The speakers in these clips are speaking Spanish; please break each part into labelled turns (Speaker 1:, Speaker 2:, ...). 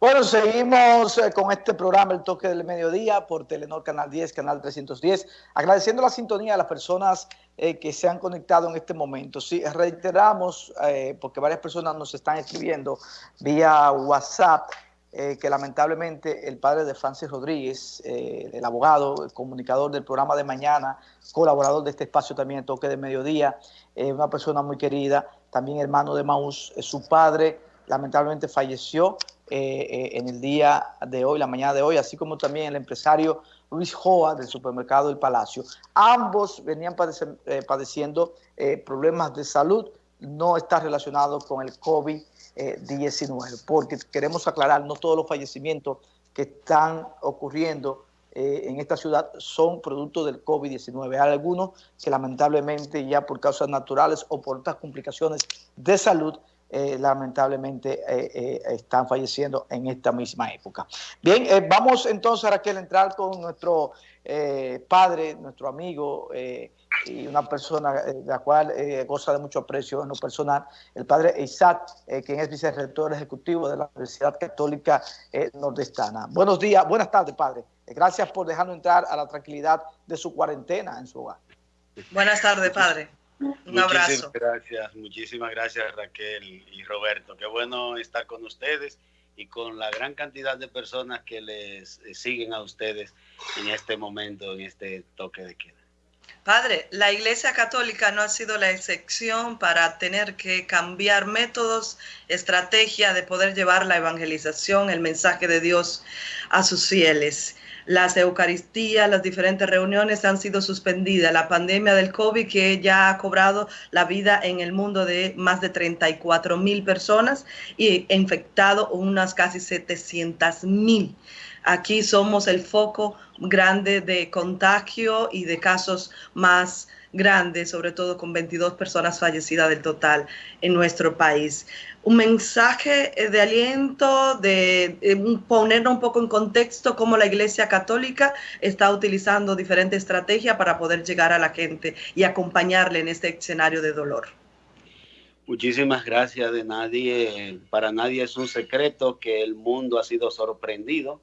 Speaker 1: Bueno, seguimos eh, con este programa El Toque del Mediodía por Telenor Canal 10, Canal 310, agradeciendo la sintonía a las personas eh, que se han conectado en este momento. Sí, reiteramos, eh, porque varias personas nos están escribiendo vía WhatsApp, que lamentablemente el padre de Francis Rodríguez, el abogado, el comunicador del programa de mañana, colaborador de este espacio también, Toque del Mediodía, una persona muy querida, también hermano de Maús, su padre lamentablemente falleció eh, eh, en el día de hoy, la mañana de hoy, así como también el empresario Luis Joa del supermercado El Palacio. Ambos venían eh, padeciendo problemas de salud, no está relacionado con el COVID-19, porque queremos aclarar, no todos los fallecimientos que están ocurriendo en esta ciudad son producto del COVID-19. Hay algunos que lamentablemente ya por causas naturales o por otras complicaciones de salud eh, lamentablemente eh, eh, están falleciendo en esta misma época. Bien, vamos entonces, Raquel, a entrar con nuestro padre, nuestro amigo y una persona de la cual goza de mucho aprecio en lo personal, el padre Isaac, quien es vicerrector ejecutivo de la Universidad Católica Nordestana. Buenos días, buenas tardes, padre. Gracias por dejarnos entrar a la tranquilidad de su cuarentena en su hogar.
Speaker 2: Buenas tardes, padre. Un
Speaker 3: muchísimas gracias, muchísimas gracias Raquel y Roberto. Qué bueno estar con ustedes y con la gran cantidad de personas que les eh, siguen a ustedes en este momento, en este toque de queda.
Speaker 2: Padre, la Iglesia Católica no ha sido la excepción para tener que cambiar métodos, estrategia de poder llevar la evangelización, el mensaje de Dios a sus fieles las Eucaristías, las diferentes reuniones han sido suspendidas. La pandemia del COVID que ya ha cobrado la vida en el mundo de más de 34 mil personas y infectado unas casi 700 mil. Aquí somos el foco grande de contagio y de casos más grande, sobre todo con 22 personas fallecidas del total en nuestro país. Un mensaje eh, de aliento, de, poner un poco en contexto cómo la Iglesia Católica está utilizando diferentes estrategias para poder llegar a la gente y acompañarle en este escenario de dolor.
Speaker 3: Muchísimas gracias de nadie. Para nadie es un secreto que el mundo ha sido sorprendido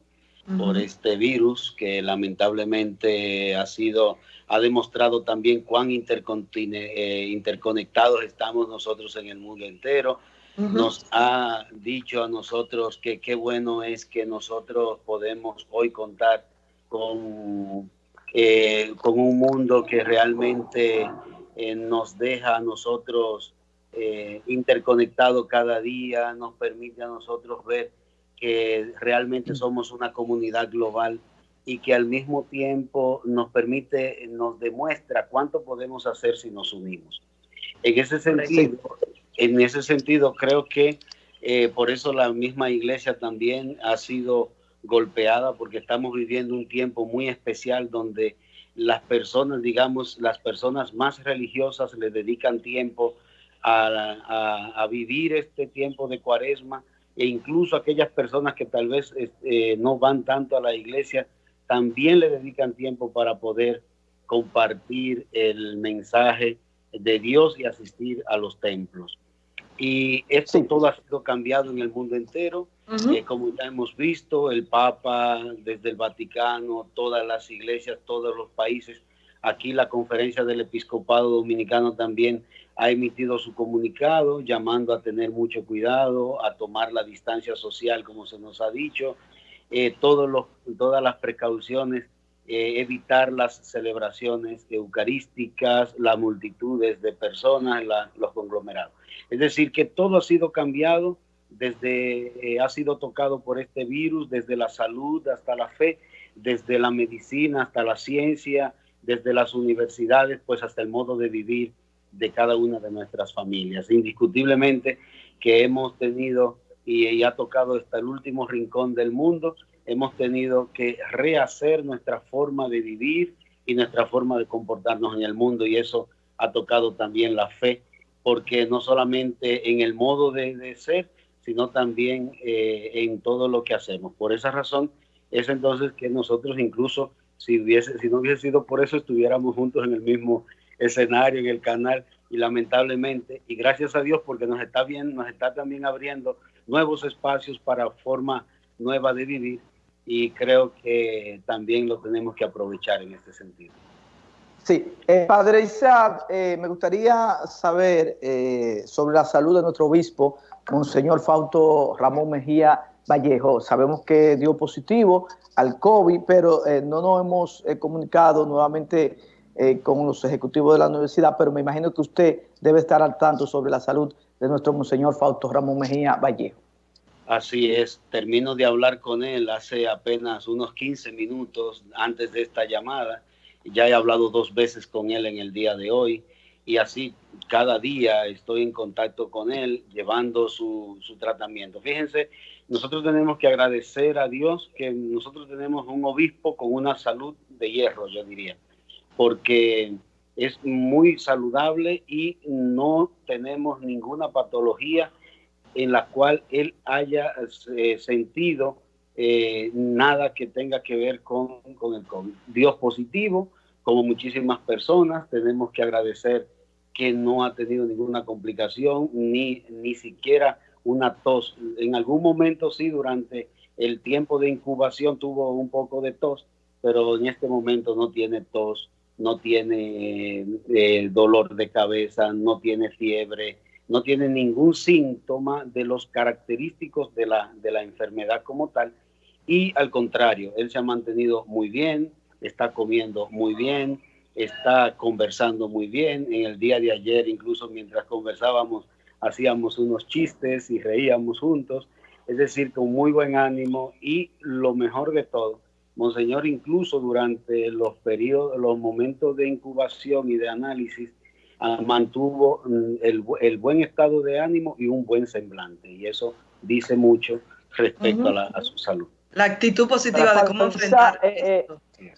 Speaker 3: por este virus que lamentablemente ha sido ha demostrado también cuán eh, interconectados estamos nosotros en el mundo entero. Nos ha dicho a nosotros que qué bueno es que nosotros podemos hoy contar con, eh, con un mundo que realmente eh, nos deja a nosotros interconectados cada día, nos permite a nosotros ver que realmente somos una comunidad global y que al mismo tiempo nos permite, nos demuestra cuánto podemos hacer si nos unimos. En ese sentido, en ese sentido creo que eh, por eso la misma iglesia también ha sido golpeada porque estamos viviendo un tiempo muy especial donde las personas, digamos, las personas más religiosas le dedican tiempo a, a, vivir este tiempo de cuaresma e incluso aquellas personas que tal vez este, no van tanto a la iglesia también le dedican tiempo para poder compartir el mensaje de Dios y asistir a los templos. Y esto todo ha sido cambiado en el mundo entero. Eh, como ya hemos visto, el Papa desde el Vaticano, todas las iglesias, todos los países, aquí la conferencia del episcopado dominicano también ha emitido su comunicado llamando a tener mucho cuidado, a tomar la distancia social, como se nos ha dicho, eh, todos los, todas las precauciones, eh, evitar las celebraciones eucarísticas, las multitudes de personas, los conglomerados. Es decir, que todo ha sido cambiado, desde eh, ha sido tocado por este virus, desde la salud hasta la fe, desde la medicina hasta la ciencia, desde las universidades, pues hasta el modo de vivir de cada una de nuestras familias. Indiscutiblemente que hemos tenido y, ha tocado hasta el último rincón del mundo, hemos tenido que rehacer nuestra forma de vivir y nuestra forma de comportarnos en el mundo y eso ha tocado también la fe, porque no solamente en el modo de, ser, sino también eh, en todo lo que hacemos. Por esa razón es entonces que nosotros incluso, si, hubiese, si no hubiese sido por eso, estuviéramos juntos en el mismo escenario, en el canal, y lamentablemente, y gracias a Dios porque nos está bien, nos está también abriendo nuevos espacios para forma nueva de vivir y creo que también lo tenemos que aprovechar en este sentido.
Speaker 1: Sí, eh, Padre Isaac, eh, me gustaría saber eh, sobre la salud de nuestro obispo, Monseñor Fausto Ramón Mejía Vallejo. Sabemos que dio positivo al COVID, pero no nos hemos comunicado nuevamente con los ejecutivos de la universidad, pero me imagino que usted debe estar al tanto sobre la salud de nuestro Monseñor Fausto Ramón Mejía Vallejo.
Speaker 3: Así es, termino de hablar con él hace apenas unos 15 minutos antes de esta llamada. Ya he hablado dos veces con él en el día de hoy y así cada día estoy en contacto con él llevando su, su tratamiento. Fíjense, nosotros tenemos que agradecer a Dios que nosotros tenemos un obispo con una salud de hierro, yo diría, porque es muy saludable y no tenemos ninguna patología en la cual él haya eh, sentido eh, nada que tenga que ver con, con, el COVID. Dios positivo, como muchísimas personas, tenemos que agradecer que no ha tenido ninguna complicación, ni, ni siquiera una tos. En algún momento sí, durante el tiempo de incubación tuvo un poco de tos, pero en este momento no tiene tos, no tiene eh, dolor de cabeza, no tiene fiebre, no tiene ningún síntoma de los característicos de la, de la enfermedad como tal. Y al contrario, él se ha mantenido muy bien, está comiendo muy bien, está conversando muy bien. En el día de ayer, incluso mientras conversábamos, hacíamos unos chistes y reíamos juntos. Es decir, con muy buen ánimo y lo mejor de todo, Monseñor incluso durante los periodos, los momentos de incubación y de análisis, mantuvo mm, el, el, buen estado de ánimo y un buen semblante. Y eso dice mucho respecto a, la, a, su salud.
Speaker 2: La actitud positiva de cómo enfrentar.
Speaker 1: Eh, eh,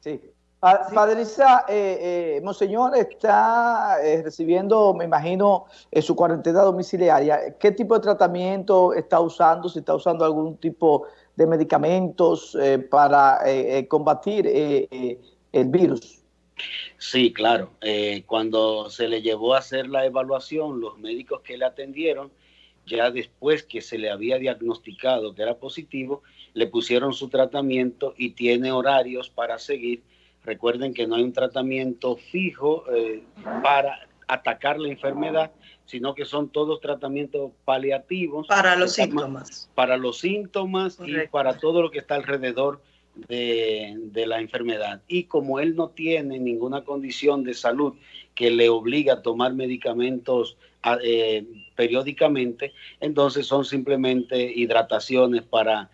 Speaker 1: sí. Padre Isa, eh, eh, Monseñor está eh, recibiendo, me imagino, su cuarentena domiciliaria. ¿Qué tipo de tratamiento está usando? Si está usando algún tipo de medicamentos para combatir el virus.
Speaker 3: Sí, claro. Eh, cuando se le llevó a hacer la evaluación, los médicos que le atendieron, ya después que se le había diagnosticado que era positivo, le pusieron su tratamiento y tiene horarios para seguir. Recuerden que no hay un tratamiento fijo eh, para atacar la enfermedad, sino que son todos tratamientos paliativos.
Speaker 2: Para los síntomas.
Speaker 3: Para los síntomas y para todo lo que está alrededor de, la enfermedad. Y como él no tiene ninguna condición de salud que le obliga a tomar medicamentos eh, periódicamente, entonces son simplemente hidrataciones para,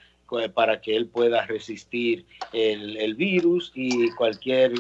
Speaker 3: para que él pueda resistir el, el virus y cualquier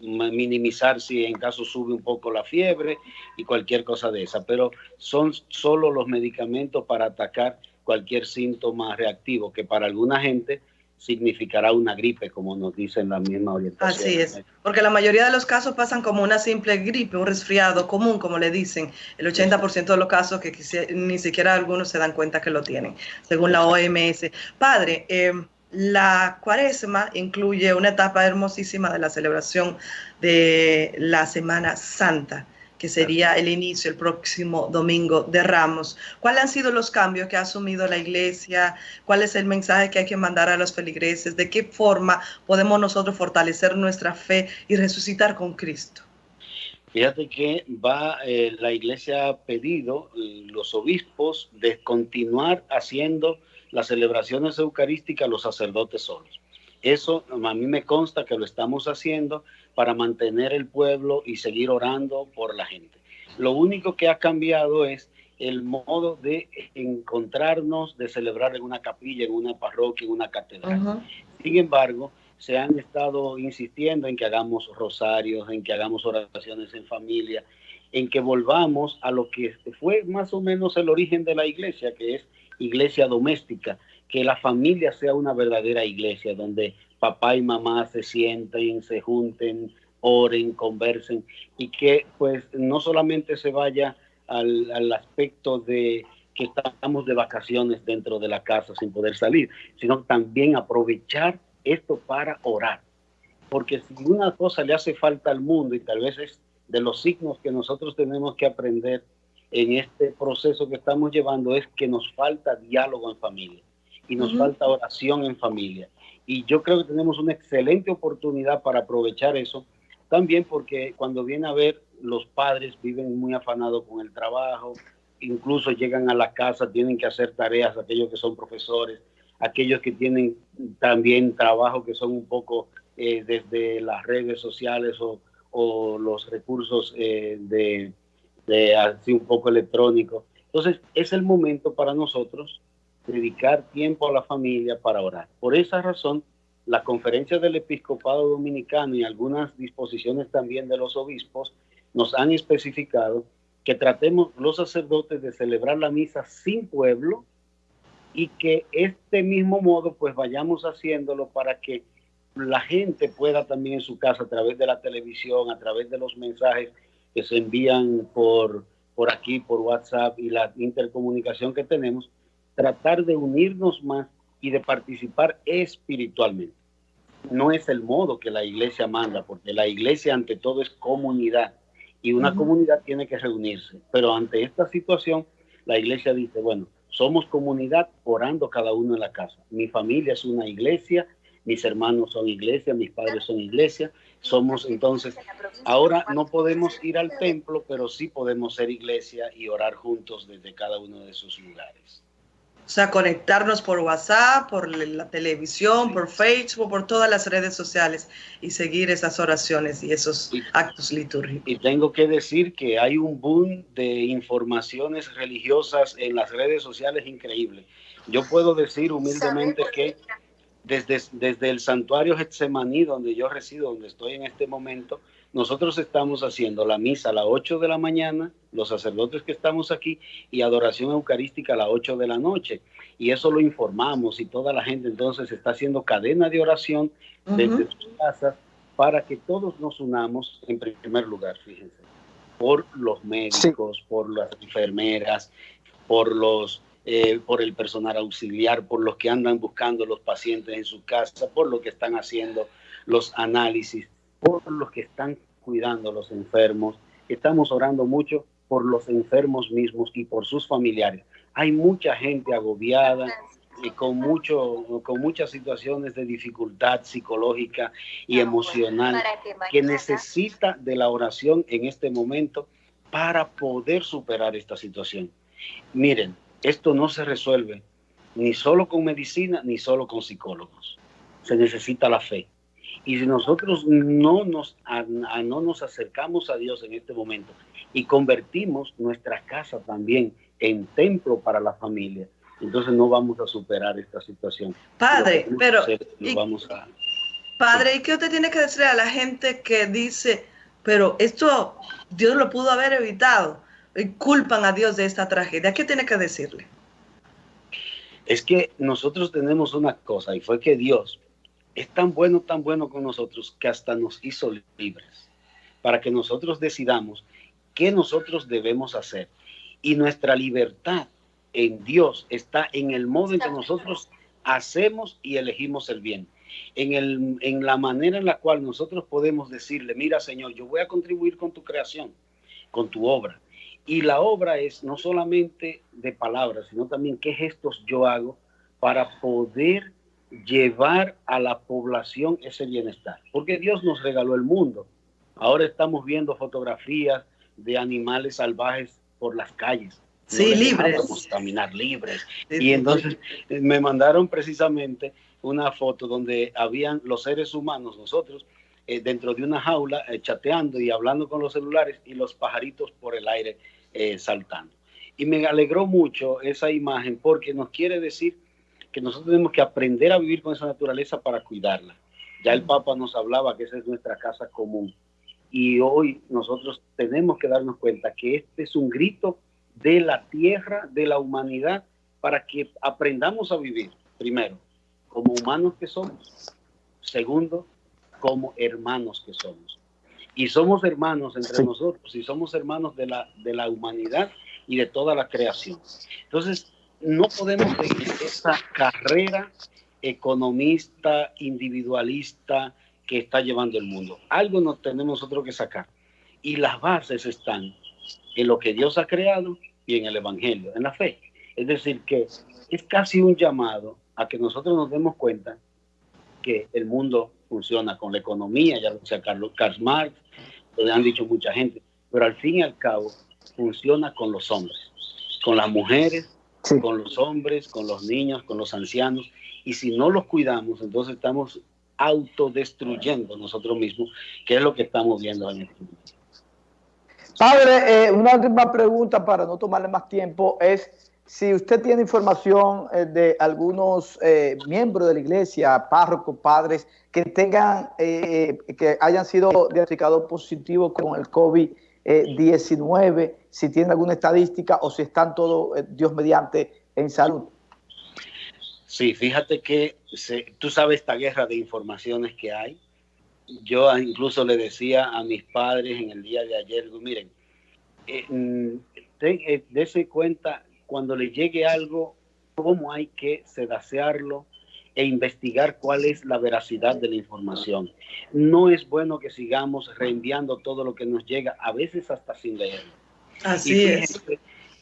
Speaker 3: minimizar si en caso sube un poco la fiebre y cualquier cosa de esa, pero son solo los medicamentos para atacar cualquier síntoma reactivo que para alguna gente significará una gripe, como nos dicen la misma orientación.
Speaker 2: Así es, porque la mayoría de los casos pasan como una simple gripe, un resfriado común, como le dicen. El 80% de los casos que ni siquiera algunos se dan cuenta que lo tienen, según la OMS. Padre, em, la cuaresma incluye una etapa hermosísima de la celebración de la Semana Santa que sería el inicio el próximo domingo de Ramos. ¿Cuáles han sido los cambios que ha asumido la iglesia? ¿Cuál es el mensaje que hay que mandar a los feligreses? ¿De qué forma podemos nosotros fortalecer nuestra fe y resucitar con Cristo?
Speaker 3: Fíjate que va, eh, la iglesia ha pedido, eh, los obispos, de continuar haciendo las celebraciones eucarísticas los sacerdotes solos. Eso a mí me consta que lo estamos haciendo para mantener el pueblo y seguir orando por la gente. Lo único que ha cambiado es el modo de encontrarnos, de celebrar en una capilla, en una parroquia, en una catedral. Sin embargo, se han estado insistiendo en que hagamos rosarios, en que hagamos oraciones en familia, en que volvamos a lo que fue más o menos el origen de la iglesia, que es iglesia doméstica, que la familia sea una verdadera iglesia, donde papá y mamá se sienten, se junten, oren, conversen y que pues no solamente se vaya al, aspecto de que estamos de vacaciones dentro de la casa sin poder salir, sino también aprovechar esto para orar. Porque si una cosa le hace falta al mundo y tal vez es de los signos que nosotros tenemos que aprender en este proceso que estamos llevando es que nos falta diálogo en familia y nos falta oración en familia. Y yo creo que tenemos una excelente oportunidad para aprovechar eso, también porque cuando viene a ver, los padres viven muy afanados con el trabajo, incluso llegan a la casa, tienen que hacer tareas, aquellos que son profesores, aquellos que tienen también trabajo que son un poco eh, desde las redes sociales o, los recursos eh, de, de así un poco electrónico. Entonces es el momento para nosotros dedicar tiempo a la familia para orar. Por esa razón, la conferencia del episcopado dominicano y algunas disposiciones también de los obispos nos han especificado que tratemos los sacerdotes de celebrar la misa sin pueblo y que este mismo modo pues vayamos haciéndolo para que la gente pueda también en su casa a través de la televisión, a través de los mensajes que se envían por, por aquí, por WhatsApp y la intercomunicación que tenemos, tratar de unirnos más y de participar espiritualmente. No es el modo que la iglesia manda, porque la iglesia ante todo es comunidad y una comunidad tiene que reunirse. Pero ante esta situación, la iglesia dice, bueno, somos comunidad orando cada uno en la casa. Mi familia es una iglesia, mis hermanos son iglesia, mis padres son iglesia. Somos entonces, ahora no podemos ir al templo, pero sí podemos ser iglesia y orar juntos desde cada uno de sus lugares.
Speaker 2: O sea, conectarnos por WhatsApp, por la televisión, por Facebook, por todas las redes sociales y seguir esas oraciones y esos actos litúrgicos.
Speaker 3: Y tengo que decir que hay un boom de informaciones religiosas en las redes sociales increíble. Yo puedo decir humildemente que desde, desde el santuario Getsemaní, donde yo resido, donde estoy en este momento, nosotros estamos haciendo la misa a las 8 de la mañana, los sacerdotes que estamos aquí, y adoración eucarística a las 8 de la noche. Y eso lo informamos y toda la gente entonces está haciendo cadena de oración desde sus casas para que todos nos unamos en primer lugar, fíjense, por los médicos, por las enfermeras, por los eh, por el personal auxiliar, por los que andan buscando los pacientes en su casa, por lo que están haciendo los análisis por los que están cuidando a los enfermos. Estamos orando mucho por los enfermos mismos y por sus familiares. Hay mucha gente agobiada y con, mucho, con muchas situaciones de dificultad psicológica y emocional que necesita de la oración en este momento para poder superar esta situación. Miren, esto no se resuelve ni solo con medicina ni solo con psicólogos. Se necesita la fe. Y si nosotros no nos, no nos acercamos a Dios en este momento y convertimos nuestra casa también en templo para la familia, entonces no vamos a superar esta situación.
Speaker 2: Padre, pero... vamos a, padre, ¿y qué usted tiene que decir a la gente que dice, pero esto Dios lo pudo haber evitado? Y culpan a Dios de esta tragedia. ¿Qué tiene que decirle?
Speaker 3: Es que nosotros tenemos una cosa y fue que Dios es tan bueno, tan bueno con nosotros que hasta nos hizo libres para que nosotros decidamos qué nosotros debemos hacer. Y nuestra libertad en Dios está en el modo en que nosotros hacemos y elegimos el bien. En, el, en la manera en la cual nosotros podemos decirle, mira Señor, yo voy a contribuir con tu creación, con tu obra. Y la obra es no solamente de palabras, sino también qué gestos yo hago para poder llevar a la población ese bienestar. Porque Dios nos regaló el mundo. Ahora estamos viendo fotografías de animales salvajes por las calles.
Speaker 2: Sí, libres.
Speaker 3: Caminar libres. y entonces eh, me mandaron precisamente una foto donde habían los seres humanos, nosotros, eh, dentro de una jaula, eh, chateando y hablando con los celulares y los pajaritos por el aire saltando. Y me alegró mucho esa imagen porque nos quiere decir que nosotros tenemos que aprender a vivir con esa naturaleza para cuidarla. Ya el Papa nos hablaba que esa es nuestra casa común. Y hoy nosotros tenemos que darnos cuenta que este es un grito de la tierra, de la humanidad, para que aprendamos a vivir, primero, como humanos que somos. Segundo, como hermanos que somos. Y somos hermanos entre nosotros, y somos hermanos de la, de la humanidad y de toda la creación. Entonces, no podemos seguir esa carrera economista, individualista que está llevando el mundo. Algo nos tenemos nosotros que sacar. y las bases están en lo que Dios ha creado y en el Evangelio, en la fe. Es decir, que es casi un llamado a que nosotros nos demos cuenta que el mundo funciona con la economía, ya lo decía Carlos Karl Marx, lo han dicho mucha gente, pero al fin y al cabo funciona con los hombres, con las mujeres, con los hombres, con los niños, con los ancianos, y si no los cuidamos, entonces estamos autodestruyendo nosotros mismos, que es lo que estamos viendo en este momento.
Speaker 1: Padre, eh, una última pregunta para no tomarle más tiempo es si usted tiene información eh, de algunos eh, miembros de la iglesia, párrocos, padres, que tengan, que hayan sido diagnosticados positivos con el COVID-19, si tiene alguna estadística o si están todos, Dios mediante, en salud.
Speaker 3: Sí, fíjate que tú sabes esta guerra de informaciones que hay. Yo incluso le decía a mis padres en el día de ayer, miren, eh, mm, eh, dése cuenta cuando le llegue algo, cómo hay que sedacearlo e investigar cuál es la veracidad de la información. No es bueno que sigamos reenviando todo lo que nos llega, a veces hasta sin leer.
Speaker 2: Así es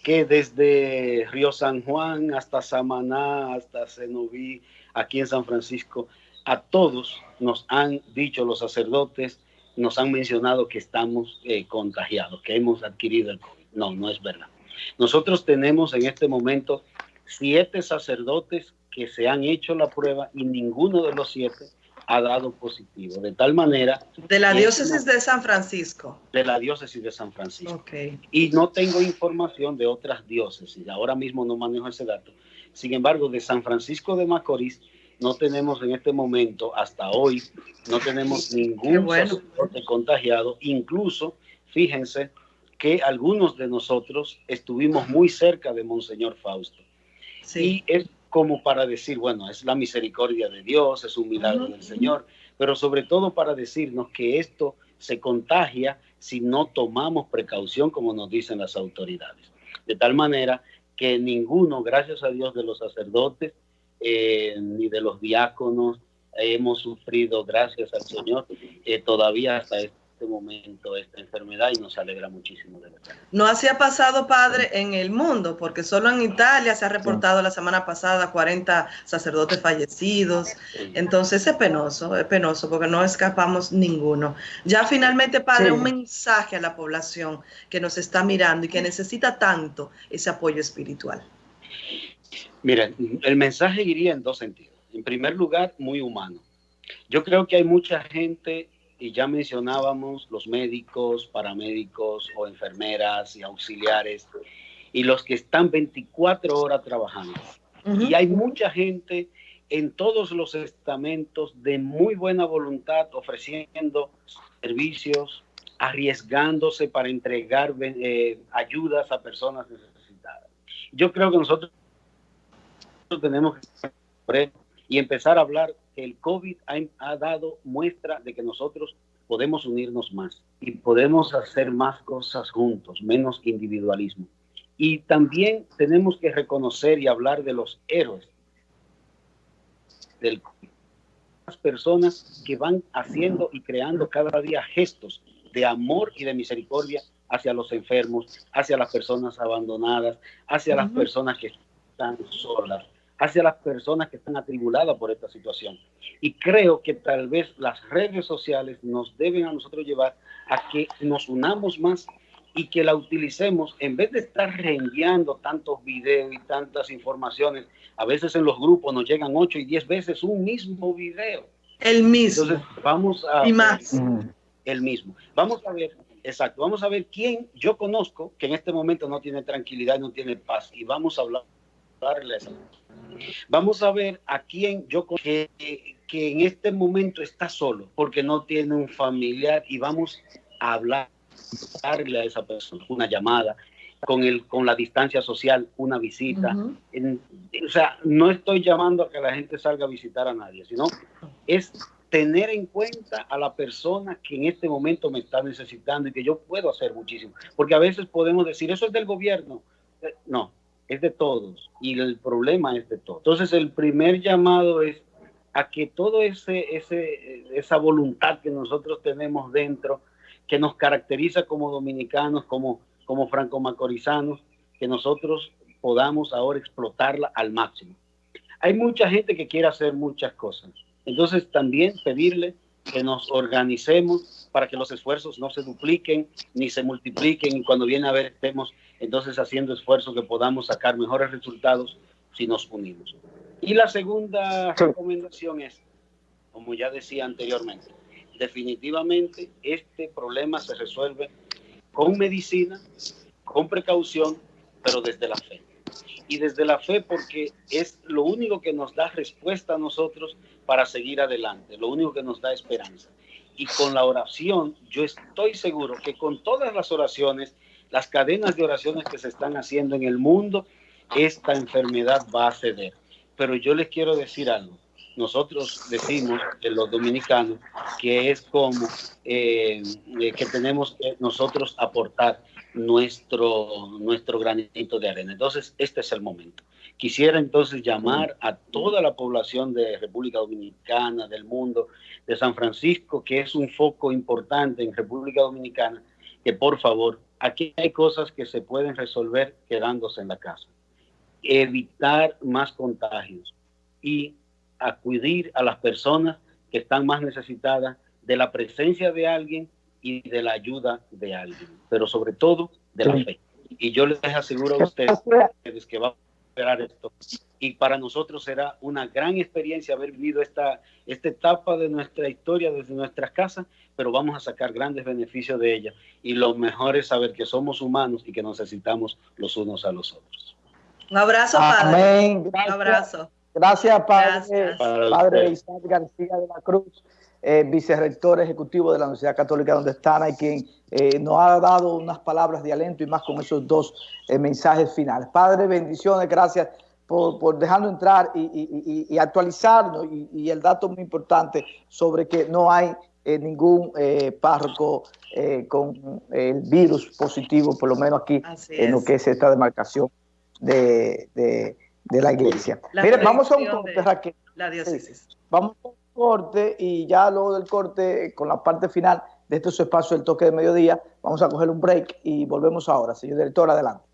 Speaker 3: que desde Río San Juan hasta Samaná, hasta Cenoví, aquí en San Francisco, a todos nos han dicho los sacerdotes, nos han mencionado que estamos eh, contagiados, que hemos adquirido el COVID. No, no es verdad. Nosotros tenemos en este momento siete sacerdotes que se han hecho la prueba y ninguno de los siete ha dado positivo. De tal manera...
Speaker 2: De la diócesis de San Francisco.
Speaker 3: De la diócesis de San Francisco. Okay. Y no tengo información de otras diócesis. Ahora mismo no manejo ese dato. Sin embargo, de San Francisco de Macorís no tenemos en este momento, hasta hoy, no tenemos ningún sacerdote contagiado. Incluso, fíjense que algunos de nosotros estuvimos muy cerca de Monseñor Fausto. Sí. Y es como para decir, bueno, es la misericordia de Dios, es un milagro del Señor, pero sobre todo para decirnos que esto se contagia si no tomamos precaución, como nos dicen las autoridades. De tal manera que ninguno, gracias a Dios, de los sacerdotes eh, ni de los diáconos hemos sufrido, gracias al Señor, eh, todavía hasta este este momento esta enfermedad y nos alegra muchísimo de verdad.
Speaker 2: No así ha pasado, padre, en el mundo, porque solo en Italia se ha reportado la semana pasada 40 sacerdotes fallecidos. Entonces es penoso, es penoso, porque no escapamos ninguno. Ya finalmente, padre, un mensaje a la población que nos está mirando y que necesita tanto ese apoyo espiritual.
Speaker 3: Miren, el mensaje iría en dos sentidos. En primer lugar, muy humano. Yo creo que hay mucha gente y ya mencionábamos los médicos, paramédicos o enfermeras y auxiliares y los que están 24 horas trabajando. Y hay mucha gente en todos los estamentos de muy buena voluntad ofreciendo servicios, arriesgándose para entregar eh, ayudas a personas necesitadas. Yo creo que nosotros tenemos que y empezar a hablar el COVID ha, dado muestra de que nosotros podemos unirnos más y podemos hacer más cosas juntos, menos individualismo. Y también tenemos que reconocer y hablar de los héroes del las personas que van haciendo y creando cada día gestos de amor y de misericordia hacia los enfermos, hacia las personas abandonadas, hacia las personas que están solas, hacia las personas que están atribuladas por esta situación. Y creo que tal vez las redes sociales nos deben a nosotros llevar a que nos unamos más y que la utilicemos en vez de estar reenviando tantos videos y tantas informaciones. A veces en los grupos nos llegan 8 y 10 veces un mismo video.
Speaker 2: El mismo.
Speaker 3: Entonces vamos a...
Speaker 2: Y más.
Speaker 3: El mismo. Vamos a ver, exacto, vamos a ver quién yo conozco que en este momento no tiene tranquilidad, no tiene paz y vamos a hablar Vamos a ver a quién yo que, que en este momento está solo porque no tiene un familiar y vamos a hablarle a esa persona, una llamada, con, el, con la distancia social, una visita. o sea, no estoy llamando a que la gente salga a visitar a nadie, sino es tener en cuenta a la persona que en este momento me está necesitando y que yo puedo hacer muchísimo. Porque a veces podemos decir, eso es del gobierno. Eh, no, es de todos y el problema es de todos. Entonces el primer llamado es a que todo ese, ese esa voluntad que nosotros tenemos dentro, que nos caracteriza como dominicanos, como, como franco-macorizanos, que nosotros podamos ahora explotarla al máximo. Hay mucha gente que quiere hacer muchas cosas. Entonces también pedirle que nos organicemos para que los esfuerzos no se dupliquen ni se multipliquen y cuando viene a ver estemos entonces haciendo esfuerzos que podamos sacar mejores resultados si nos unimos. Y la segunda recomendación es, como ya decía anteriormente, definitivamente este problema se resuelve con medicina, con precaución, pero desde la fe. Y desde la fe porque es lo único que nos da respuesta a nosotros para seguir adelante, lo único que nos da esperanza. Y con la oración, yo estoy seguro que con todas las oraciones, las cadenas de oraciones que se están haciendo en el mundo, esta enfermedad va a ceder. Pero yo les quiero decir algo. Nosotros decimos, de los dominicanos, que es como eh, que tenemos que nosotros aportar nuestro, nuestro granito de arena. Entonces, este es el momento. Quisiera entonces llamar a toda la población de República Dominicana, del mundo, de San Francisco, que es un foco importante en República Dominicana, que por favor, aquí hay cosas que se pueden resolver quedándose en la casa. Evitar más contagios y acudir a las personas que están más necesitadas de la presencia de alguien y de la ayuda de alguien, pero sobre todo de la fe. Y yo les aseguro a ustedes que va a esperar esto. Y para nosotros será una gran experiencia haber vivido esta, esta etapa de nuestra historia desde nuestras casas, pero vamos a sacar grandes beneficios de ella. Y lo mejor es saber que somos humanos y que necesitamos los unos a los otros.
Speaker 2: Un abrazo, Padre. Un abrazo.
Speaker 1: Gracias, Padre, padre Isaac García de la Cruz eh, vicerrector ejecutivo de la Universidad Católica donde están, y quien eh, nos ha dado unas palabras de aliento y más con esos dos eh, mensajes finales. Padre, bendiciones, gracias por, por dejarnos entrar y, actualizarnos y, el dato muy importante sobre que no hay eh, ningún párroco con el virus positivo, por lo menos aquí en lo que es esta demarcación de, la iglesia. Mire, vamos a un corte, Raquel.
Speaker 2: La diócesis.
Speaker 1: Vamos a corte y ya luego del corte, con la parte final de este su espacio, el toque de mediodía, vamos a coger un break y volvemos ahora. Señor director, adelante.